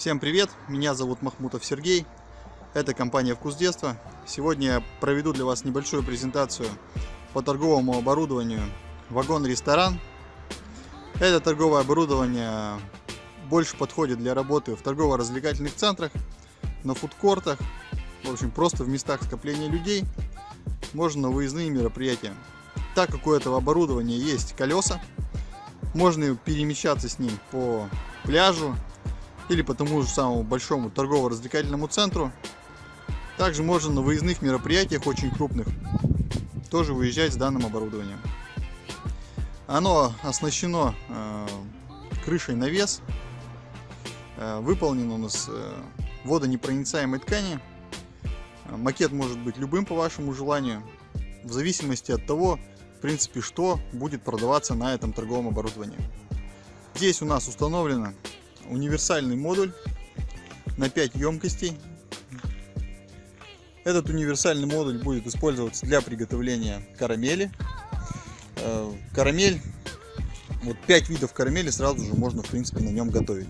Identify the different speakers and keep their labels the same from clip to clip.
Speaker 1: Всем привет, меня зовут Махмутов Сергей, это компания «Вкус детства». Сегодня я проведу для вас небольшую презентацию по торговому оборудованию «Вагон-ресторан». Это торговое оборудование больше подходит для работы в торгово-развлекательных центрах, на фудкортах, в общем, просто в местах скопления людей, можно на выездные мероприятия. Так как у этого оборудования есть колеса, можно перемещаться с ним по пляжу, или по тому же самому большому торгово-развлекательному центру. Также можно на выездных мероприятиях очень крупных тоже выезжать с данным оборудованием. Оно оснащено э, крышей навес, э, выполнено у нас э, водонепроницаемой ткани. Макет может быть любым по вашему желанию, в зависимости от того, в принципе, что будет продаваться на этом торговом оборудовании. Здесь у нас установлено универсальный модуль на 5 емкостей. Этот универсальный модуль будет использоваться для приготовления карамели. Э, карамель, вот 5 видов карамели сразу же можно в принципе на нем готовить.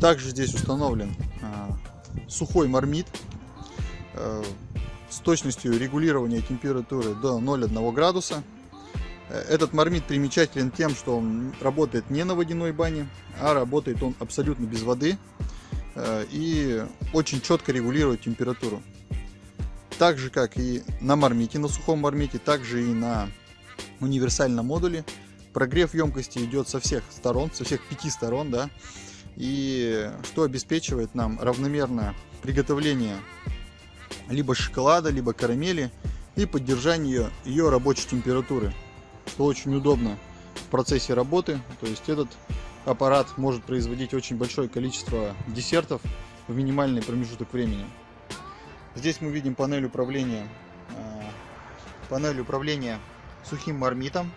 Speaker 1: Также здесь установлен э, сухой мармит э, с точностью регулирования температуры до 0,1 градуса. Этот мармит примечателен тем, что он работает не на водяной бане, а работает он абсолютно без воды э, и очень четко регулирует температуру. Так же, как и на мармите, на сухом мармите, также и на универсальном модуле. Прогрев емкости идет со всех сторон, со всех пяти сторон, да, и что обеспечивает нам равномерное приготовление либо шоколада, либо карамели и поддержание ее рабочей температуры что очень удобно в процессе работы. То есть этот аппарат может производить очень большое количество десертов в минимальный промежуток времени. Здесь мы видим панель управления, э, панель управления сухим мармитом.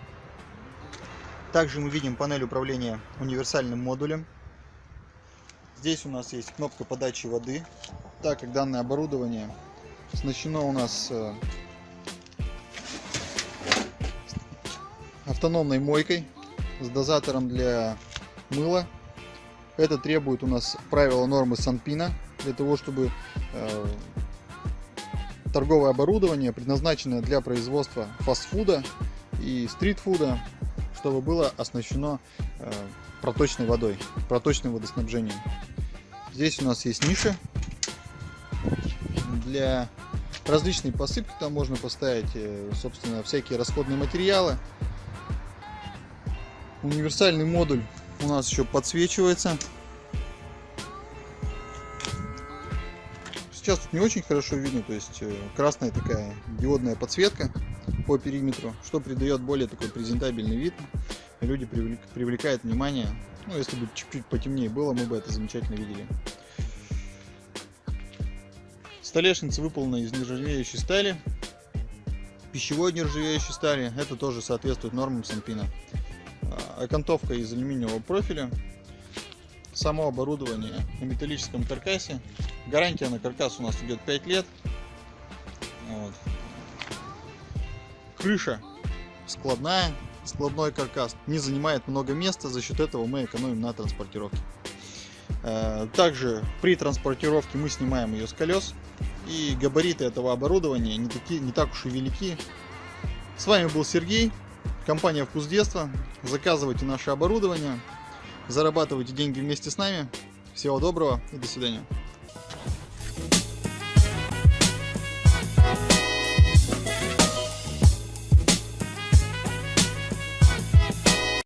Speaker 1: Также мы видим панель управления универсальным модулем. Здесь у нас есть кнопка подачи воды. Так как данное оборудование оснащено у нас автономной мойкой с дозатором для мыла. Это требует у нас правила нормы Санпина для того, чтобы э, торговое оборудование, предназначенное для производства фастфуда и стритфуда, чтобы было оснащено э, проточной водой, проточным водоснабжением. Здесь у нас есть ниша для различной посыпки. Там можно поставить, э, собственно, всякие расходные материалы. Универсальный модуль у нас еще подсвечивается. Сейчас тут не очень хорошо видно, то есть э, красная такая диодная подсветка по периметру, что придает более такой презентабельный вид. Люди привлек, привлекает внимание. Ну, если бы чуть-чуть потемнее было, мы бы это замечательно видели. Столешница выполнена из нержавеющей стали. Пищевой нержавеющей стали. Это тоже соответствует нормам Санпина окантовка из алюминиевого профиля. Само оборудование на металлическом каркасе. Гарантия на каркас у нас идет 5 лет. Вот. Крыша складная, складной каркас. Не занимает много места, за счет этого мы экономим на транспортировке. Э, также при транспортировке мы снимаем ее с колес. И габариты этого оборудования не, такие, не так уж и велики. С вами был Сергей. Компания «Вкус детства». Заказывайте наше оборудование, зарабатывайте деньги вместе с нами. Всего доброго и до свидания.